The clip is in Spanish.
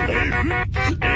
Hey.